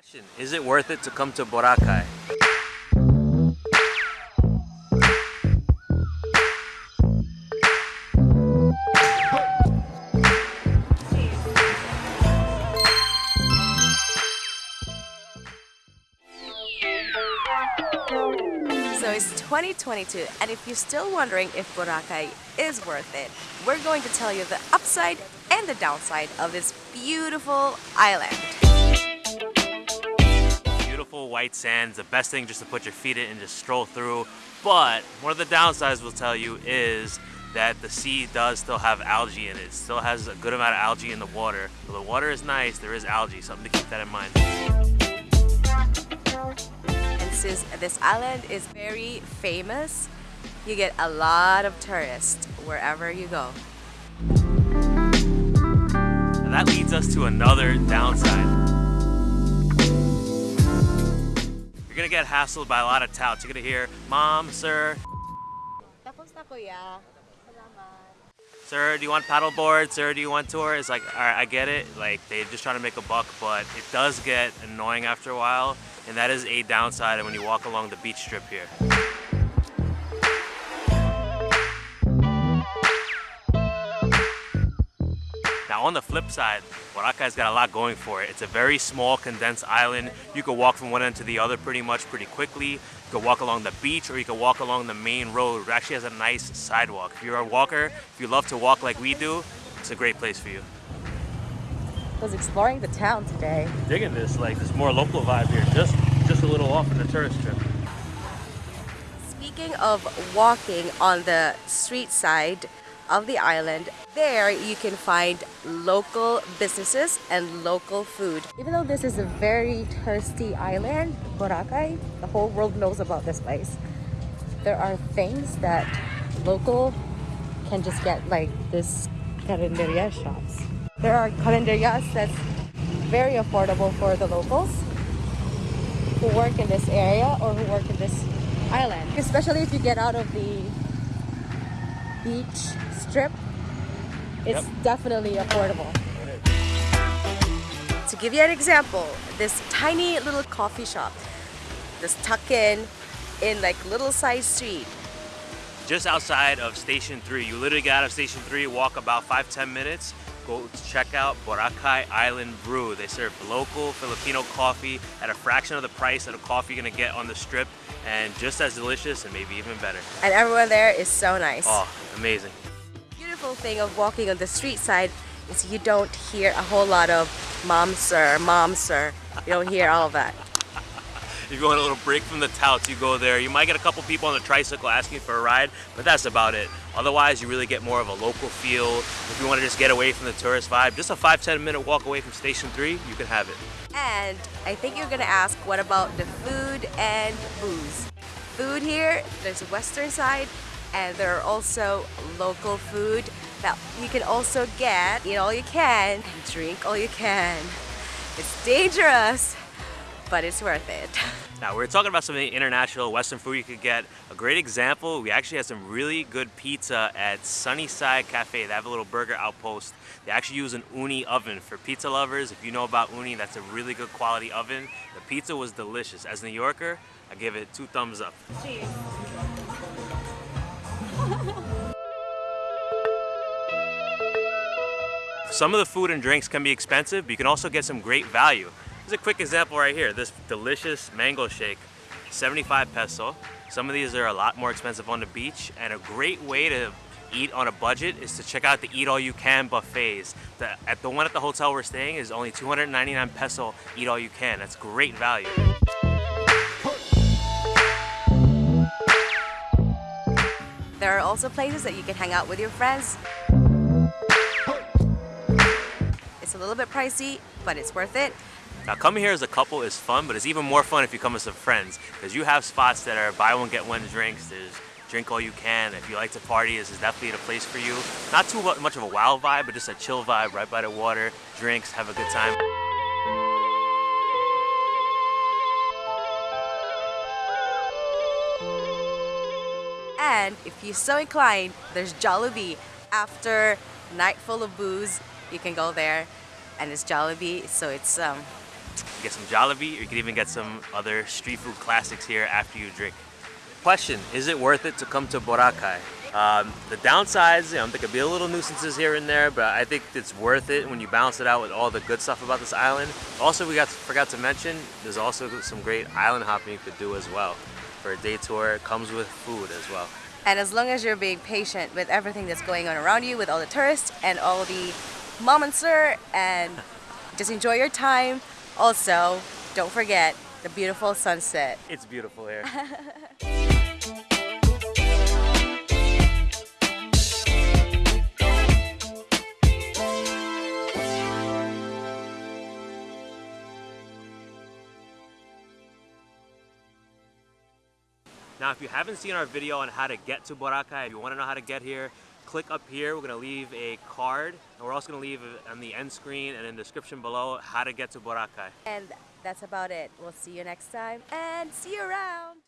Question, Is it worth it to come to Boracay? So it's 2022, and if you're still wondering if Boracay is worth it, we're going to tell you the upside and the downside of this beautiful island. Beautiful white sands, the best thing just to put your feet in and just stroll through. But one of the downsides we'll tell you is that the sea does still have algae in it. It still has a good amount of algae in the water. So the water is nice, there is algae, something to keep that in mind. And since this island is very famous, you get a lot of tourists wherever you go. And that leads us to another downside. You're gonna get hassled by a lot of touts. You're gonna hear, Mom, sir, Tapos na kuya. sir, do you want paddleboard? Sir, do you want tour? It's like, all right, I get it. Like, they're just trying to make a buck, but it does get annoying after a while. And that is a downside when you walk along the beach strip here. Now on the flip side, Boracay's got a lot going for it. It's a very small condensed island. You can walk from one end to the other pretty much pretty quickly. You can walk along the beach or you can walk along the main road. It actually has a nice sidewalk. If you're a walker, if you love to walk like we do, it's a great place for you. was exploring the town today. Digging this, like this more local vibe here, just just a little off in the tourist trip. Speaking of walking on the street side of the island, there you can find local businesses and local food. Even though this is a very thirsty island, Boracay, the whole world knows about this place. There are things that local can just get like this carinderia shops. There are carinderias that's very affordable for the locals who work in this area or who work in this island. Especially if you get out of the beach strip, it's Yep. definitely affordable. To give you an example, this tiny little coffee shop, this tuck in in like little side street. Just outside of Station 3. You literally get out of Station 3, walk about 5-10 minutes, go check out Boracay Island Brew. They serve local Filipino coffee at a fraction of the price of the coffee you're gonna get on the strip and just as delicious and maybe even better. And everyone there is so nice. Oh, amazing. Beautiful thing of walking on the street side is you don't hear a whole lot of mom sir, mom sir. You don't hear all of that. If you want a little break from the touts, you go there. You might get a couple people on the tricycle asking for a ride, but that's about it. Otherwise, you really get more of a local feel. If you want to just get away from the tourist vibe, just a 5-10 minute walk away from Station 3, you can have it. And I think you're gonna ask, what about the food and booze? Food here, there's a western side, and there are also local food that you can also get, eat all you can, and drink all you can. It's dangerous, but it's worth it. Now, we are talking about some of the international Western food you could get. A great example, we actually had some really good pizza at Sunnyside Cafe. They have a little burger outpost. They actually use an Ooni oven. For pizza lovers, if you know about Ooni, that's a really good quality oven. The pizza was delicious. As a New Yorker, I give it two thumbs up. Some of the food and drinks can be expensive, but you can also get some great value. Here's a quick example right here. This delicious mango shake, 75 peso. Some of these are a lot more expensive on the beach, and a great way to eat on a budget is to check out the eat all you can buffets. The, at the one at the hotel we're staying is only 299 peso eat all you can. That's great value. There are also places that you can hang out with your friends. It's a little bit pricey, but it's worth it. Now coming here as a couple is fun, but it's even more fun if you come with some friends because you have spots that are buy one get one drinks. There's drink all you can. If you like to party, this is definitely the place for you. Not too much of a wild vibe, but just a chill vibe right by the water. Drinks, have a good time. And if you're so inclined, there's Jollibee. After night full of booze, you can go there, and it's Jollibee, so it's um, You get some Jollibee, or you can even get some other street food classics here after you drink. Question, is it worth it to come to Boracay? Um, the downsides, you know, there could be a little nuisances here and there, but I think it's worth it when you balance it out with all the good stuff about this island. Also, we got forgot to mention, there's also some great island hopping you could do as well. For a day tour, it comes with food as well. And as long as you're being patient with everything that's going on around you, with all the tourists and all the mom and sir, and just enjoy your time. Also, don't forget the beautiful sunset. It's beautiful here. Now, if you haven't seen our video on how to get to Boracay, if you want to know how to get here, click up here. We're going to leave a card, and we're also going to leave on the end screen and in the description below how to get to Boracay. And that's about it. We'll see you next time and see you around.